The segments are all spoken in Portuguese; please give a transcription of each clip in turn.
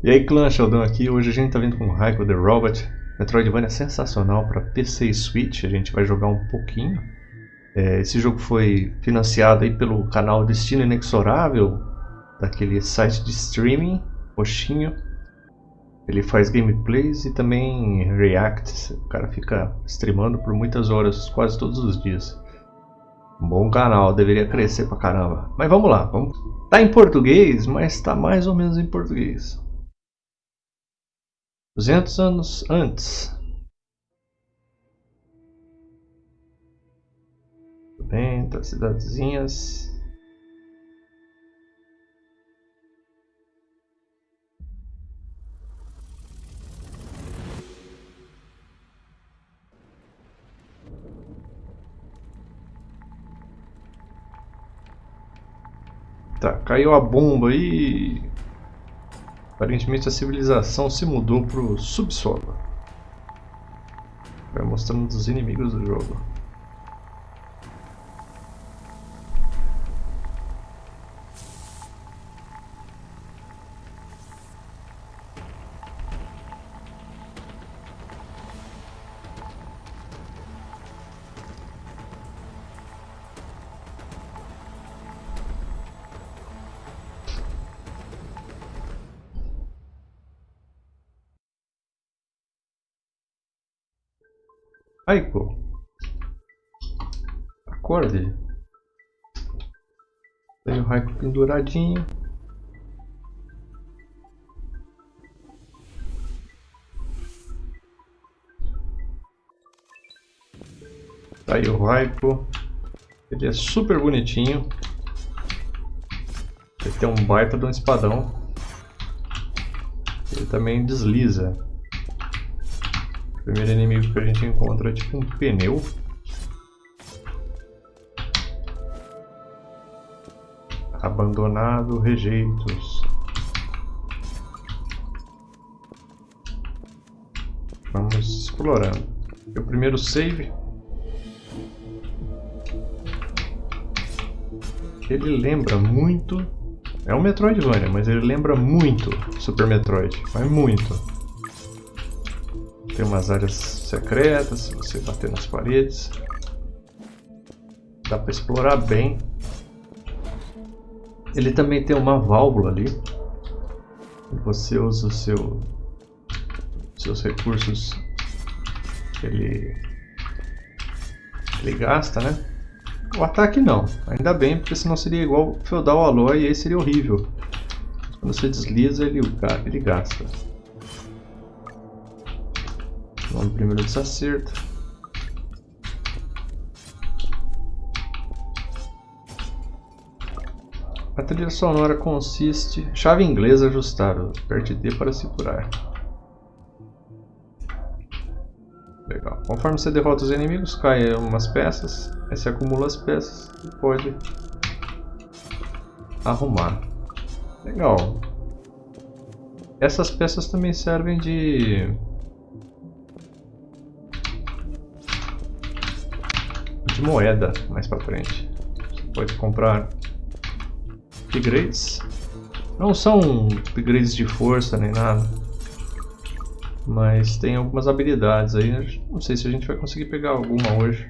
E aí clã Sheldon aqui, hoje a gente tá vindo com Raikou the Robot Metroidvania sensacional para PC e Switch, a gente vai jogar um pouquinho é, Esse jogo foi financiado aí pelo canal Destino Inexorável Daquele site de streaming, roxinho Ele faz gameplays e também reacts, o cara fica streamando por muitas horas, quase todos os dias um bom canal, deveria crescer pra caramba. Mas vamos lá, vamos. Tá em português, mas tá mais ou menos em português. 200 anos antes. Tudo bem, tá cidadezinhas. Tá, caiu a bomba aí. Aparentemente a civilização se mudou pro subsolo. Vai mostrando os inimigos do jogo. Aiko. Acorde. Tem o Raiko penduradinho. Tá aí o Raiko. Ele é super bonitinho. Ele tem um baita de um espadão. Ele também desliza. Primeiro inimigo que a gente encontra é tipo um pneu. Abandonado, rejeitos. Vamos explorando. O primeiro save. Ele lembra muito... É um Metroidvania, mas ele lembra muito Super Metroid. Mas muito. Tem umas áreas secretas, se você bater nas paredes. Dá para explorar bem. Ele também tem uma válvula ali. Você usa o seu, seus recursos ele, ele gasta, né? O ataque não, ainda bem, porque senão seria igual Feudal Aloy e aí seria horrível. Quando você desliza, ele, ele gasta. Vamos primeiro desacerto. A trilha sonora consiste... Chave inglesa ajustável. Aperte D para se curar. Legal. Conforme você derrota os inimigos, caem umas peças. Aí você acumula as peças e pode arrumar. Legal. Essas peças também servem de de moeda mais pra frente. Você pode comprar upgrades. Não são upgrades de força nem nada. Mas tem algumas habilidades aí. Não sei se a gente vai conseguir pegar alguma hoje.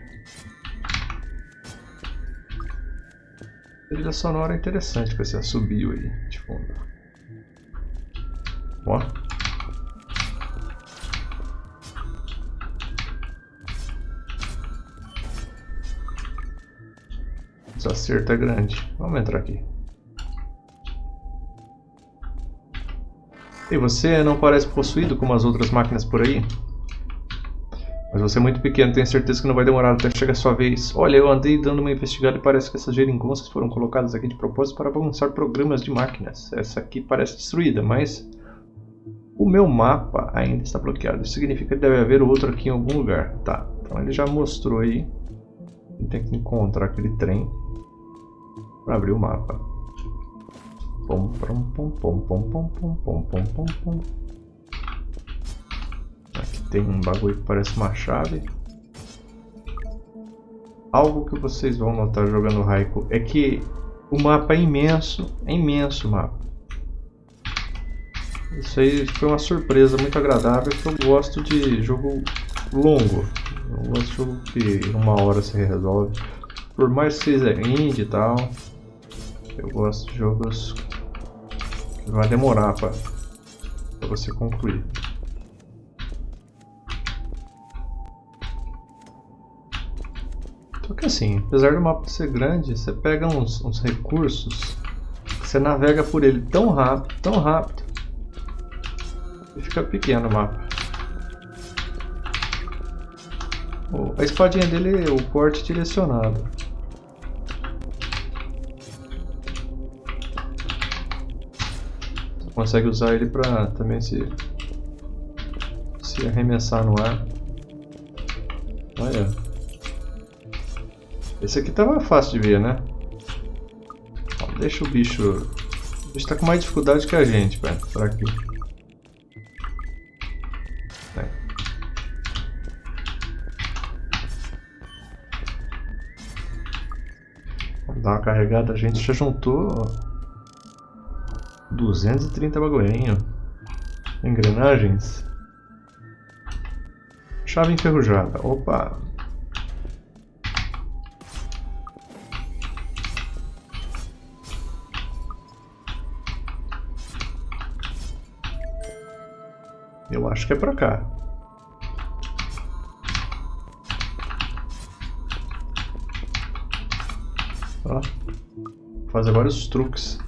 A trilha sonora é interessante com esse assobio aí de fundo. Ó. Esse acerto é grande. Vamos entrar aqui. E você não parece possuído como as outras máquinas por aí? Mas você é muito pequeno, tenho certeza que não vai demorar até chegar a sua vez. Olha, eu andei dando uma investigada e parece que essas geringonças foram colocadas aqui de propósito para bagunçar programas de máquinas. Essa aqui parece destruída, mas o meu mapa ainda está bloqueado. Isso significa que deve haver outro aqui em algum lugar. Tá, então ele já mostrou aí. Tem que encontrar aquele trem para abrir o mapa. Pom, pom, pom, pom, pom, pom, pom, pom, pom, pom, pom. Aqui tem um bagulho que parece uma chave. Algo que vocês vão notar jogando Raikou é que o mapa é imenso, é imenso o mapa. Isso aí foi uma surpresa muito agradável que eu gosto de jogo longo. Eu gosto de jogo que uma hora se resolve. Por mais que seja indie e tal, eu gosto de jogos que vai demorar para você concluir. Só que assim, apesar do mapa ser grande, você pega uns, uns recursos, você navega por ele tão rápido, tão rápido, e fica pequeno o mapa. A espadinha dele é o corte direcionado. Consegue usar ele para também se, se arremessar no ar. Olha. Esse aqui tava fácil de ver, né? deixa o bicho... O bicho tá com mais dificuldade que a gente para entrar aqui. Vamos dar uma carregada. A gente já juntou 230 bagulhinho. Engrenagens. Chave enferrujada. Opa! Eu acho que é pra cá. Ó. Fazer vários truques.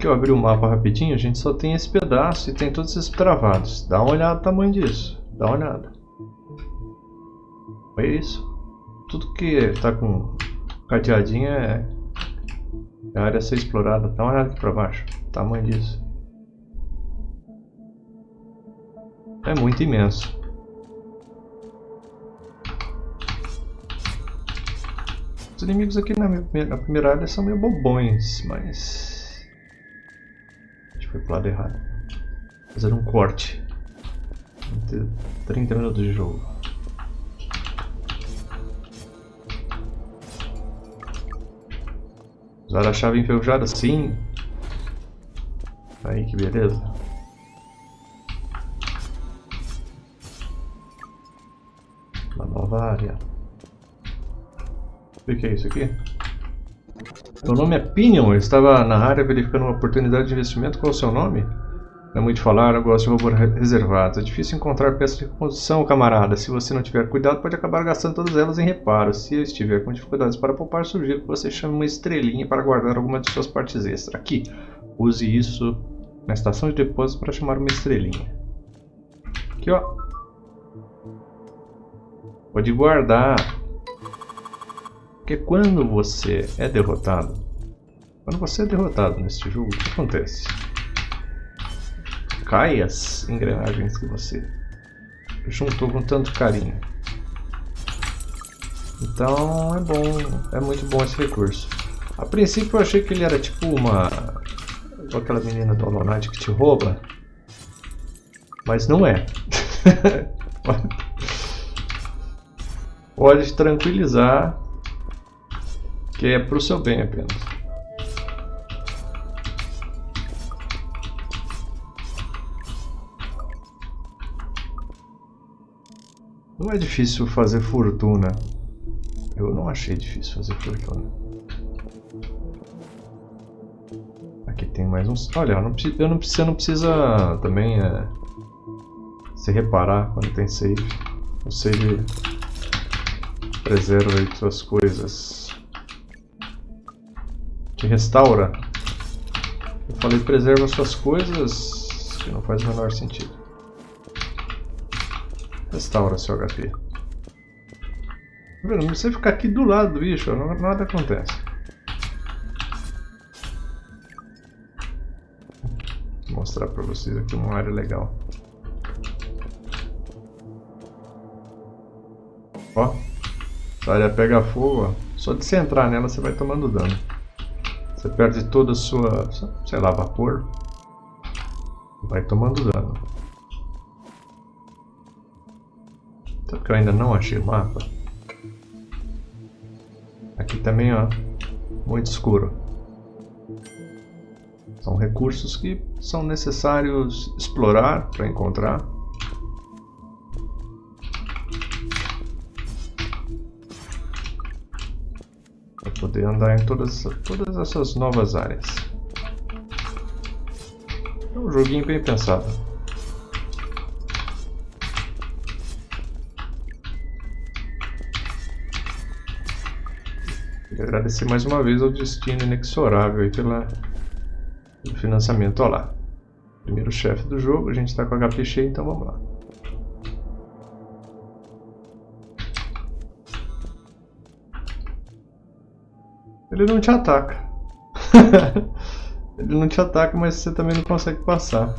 Aqui eu abri o mapa rapidinho, a gente só tem esse pedaço e tem todos esses travados. Dá uma olhada no tamanho disso. Dá uma olhada. Olha isso. Tudo que tá com cadeadinha é, é a área a ser explorada. Dá uma olhada aqui pra baixo. tamanho disso. É muito imenso. Os inimigos aqui na primeira área são meio bobões, mas... Foi pro lado errado. Fazer um corte. 30 minutos de jogo. Usar a chave enferrujada? Sim. Aí que beleza. nova área. O que é isso aqui? Meu nome é Pinion, eu estava na área verificando uma oportunidade de investimento. Qual é o seu nome? Não é muito falar, eu gosto de robôs reservados. É difícil encontrar peças de reposição, camarada. Se você não tiver cuidado, pode acabar gastando todas elas em reparos. Se estiver com dificuldades para poupar, sugiro que você chame uma estrelinha para guardar alguma de suas partes extras. Aqui, use isso na estação de depósito para chamar uma estrelinha. Aqui, ó. Pode guardar. Porque quando você é derrotado, quando você é derrotado neste jogo, o que acontece? Cai as engrenagens que você juntou com tanto carinho. Então é bom, é muito bom esse recurso. A princípio eu achei que ele era tipo uma... aquela menina do Hollow que te rouba. Mas não é. pode tranquilizar que é para o seu bem apenas. Não é difícil fazer fortuna. Eu não achei difícil fazer fortuna. Aqui tem mais uns... Olha, eu não, eu não, você não precisa também é, se reparar quando tem save. O save Preserva aí suas coisas. Restaura. Eu falei preserva suas coisas, que não faz o menor sentido. Restaura seu HP. Tá vendo? Você ficar aqui do lado do bicho, nada acontece. Vou mostrar pra vocês aqui uma área legal. Ó. A área pega fogo, ó. só de você entrar nela você vai tomando dano. Você perde toda a sua, sei lá, vapor. Vai tomando dano. Sabe que eu ainda não achei o mapa? Aqui também, ó, muito escuro. São recursos que são necessários explorar para encontrar. Poder andar em todas, todas essas novas áreas. É um joguinho bem pensado. Queria agradecer mais uma vez ao destino inexorável aí pela, pelo financiamento. Olha lá. Primeiro chefe do jogo, a gente está com HP cheio, então vamos lá. Ele não te ataca. Ele não te ataca, mas você também não consegue passar.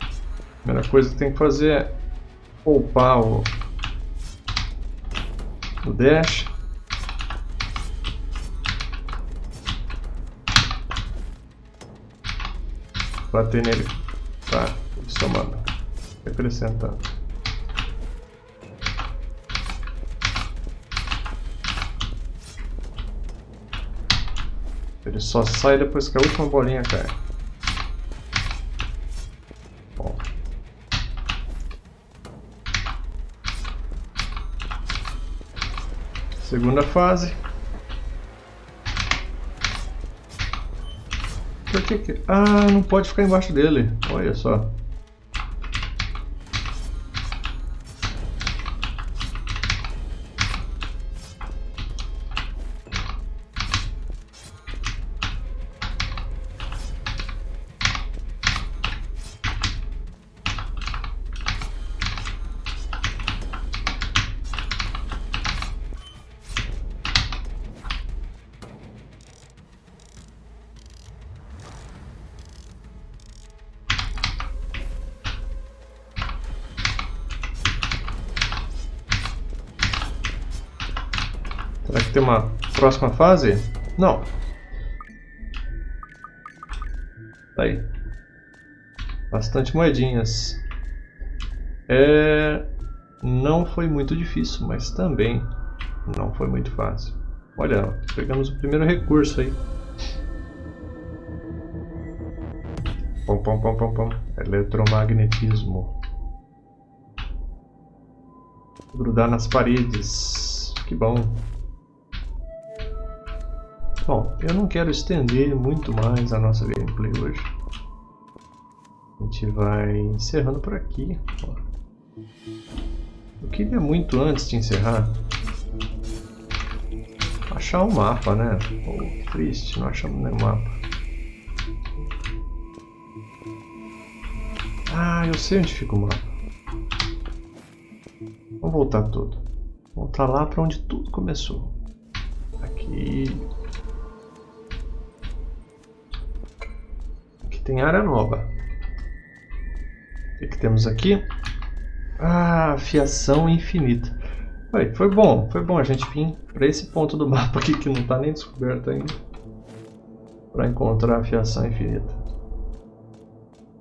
A primeira coisa que tem que fazer é poupar o, o dash. Bater nele. Tá, somando. Acrescentando. Ele só sai depois que a última bolinha cai. Segunda fase. Por que que... Ah, não pode ficar embaixo dele. Olha só. Tem uma próxima fase? Não. Tá aí. Bastante moedinhas. É... Não foi muito difícil, mas também não foi muito fácil. Olha, pegamos o primeiro recurso aí. Pom, pom, pom, pom, pom. Eletromagnetismo. Grudar nas paredes. Que bom. Bom, eu não quero estender muito mais a nossa gameplay hoje. A gente vai encerrando por aqui. Eu queria muito, antes de encerrar, achar um mapa, né? Oh, triste, não achamos nenhum mapa. Ah, eu sei onde fica o mapa. Vamos voltar tudo. Voltar lá para onde tudo começou. Aqui. Tem área nova. O que, que temos aqui? Ah, fiação infinita. Foi, bom, foi bom a gente vir para esse ponto do mapa aqui que não está nem descoberto ainda. Para encontrar a fiação infinita.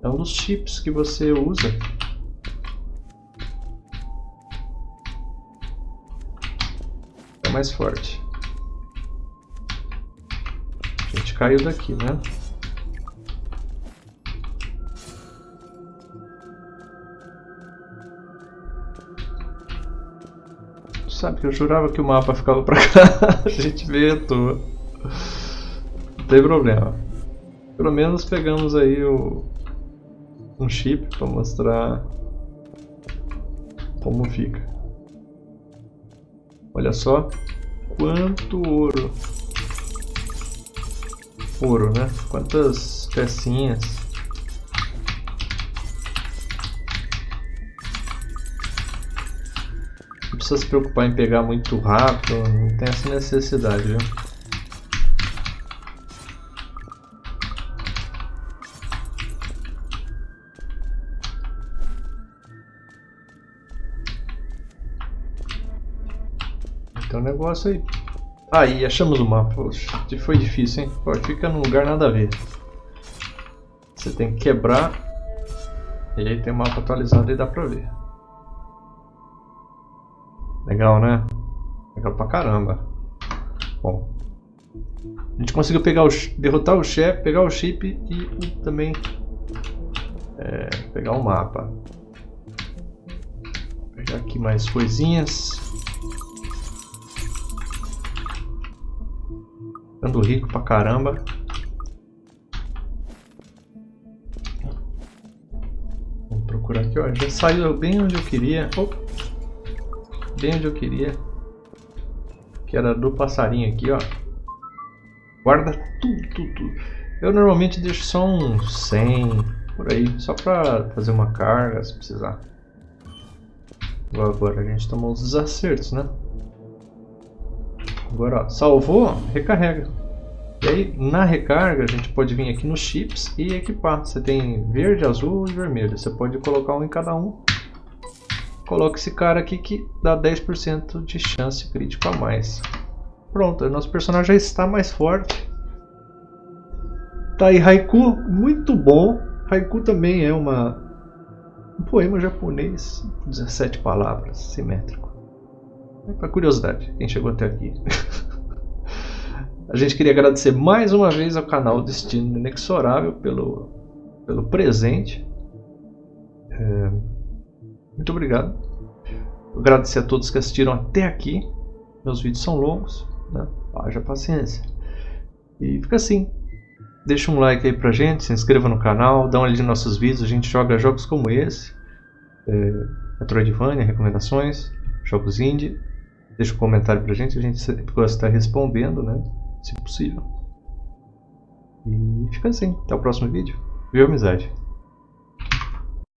É um dos chips que você usa. É mais forte. A gente caiu daqui, né? Sabe que eu jurava que o mapa ficava pra cá. a gente veio à toa. Não tem problema. Pelo menos pegamos aí o um chip para mostrar como fica. Olha só quanto ouro. Ouro, né? Quantas pecinhas. Precisa se preocupar em pegar muito rápido, não tem essa necessidade, viu? Um negócio aí. Aí, achamos o mapa. Poxa, foi difícil, hein? Pô, fica num lugar nada a ver. Você tem que quebrar. E aí tem o mapa atualizado e dá pra ver. Legal, né? Legal pra caramba. Bom, A gente conseguiu pegar o, derrotar o chefe, pegar o chip e, também é, pegar o mapa. Vou pegar aqui mais coisinhas. Ficando rico pra caramba. Vamos procurar aqui, ó. Já saiu bem onde eu queria. Opa. Bem onde eu queria. Que era do passarinho aqui, ó. Guarda tudo, tudo, tudo. Eu normalmente deixo só uns 100 por aí, só pra fazer uma carga se precisar. Agora a gente tomou os desacertos, né? Agora, ó, salvou, recarrega. E aí, na recarga, a gente pode vir aqui nos chips e equipar. Você tem verde, azul e vermelho. Você pode colocar um em cada um. Coloca esse cara aqui que dá 10% de chance crítico a mais. Pronto, nosso personagem já está mais forte. Tá aí, Haiku, muito bom. Haiku também é uma, um poema japonês, 17 palavras, simétrico. É para curiosidade, quem chegou até aqui. A gente queria agradecer mais uma vez ao canal Destino Inexorável pelo, pelo presente. É, muito obrigado. Agradecer a todos que assistiram até aqui. Meus vídeos são longos, né? Haja paciência. E fica assim. Deixa um like aí pra gente, se inscreva no canal, dá uma olhada nos nossos vídeos. A gente joga jogos como esse. É, Metroidvania, recomendações, jogos indie. Deixa um comentário pra gente, a gente gosta de estar respondendo, né? Se possível. E fica assim. Até o próximo vídeo. Viu amizade?